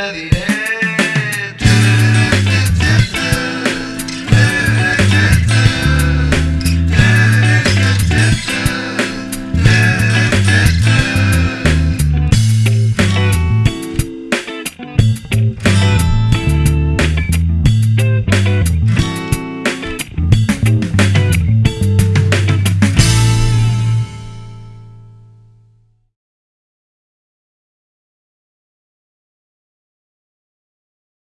the end.